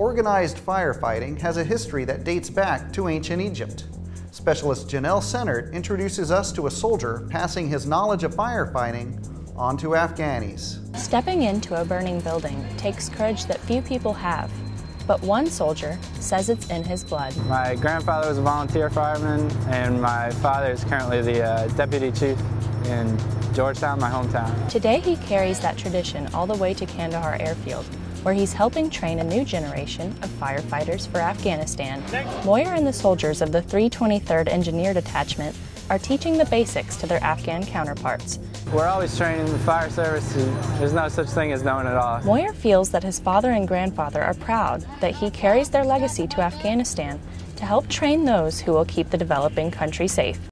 Organized firefighting has a history that dates back to ancient Egypt. Specialist Janelle Sennert introduces us to a soldier passing his knowledge of firefighting on to Afghanis. Stepping into a burning building takes courage that few people have, but one soldier says it's in his blood. My grandfather was a volunteer fireman, and my father is currently the uh, deputy chief in Georgetown, my hometown. Today he carries that tradition all the way to Kandahar Airfield, where he's helping train a new generation of firefighters for Afghanistan. Moyer and the soldiers of the 323rd Engineer Detachment are teaching the basics to their Afghan counterparts. We're always training the fire service. There's no such thing as knowing it all. Moyer feels that his father and grandfather are proud that he carries their legacy to Afghanistan to help train those who will keep the developing country safe.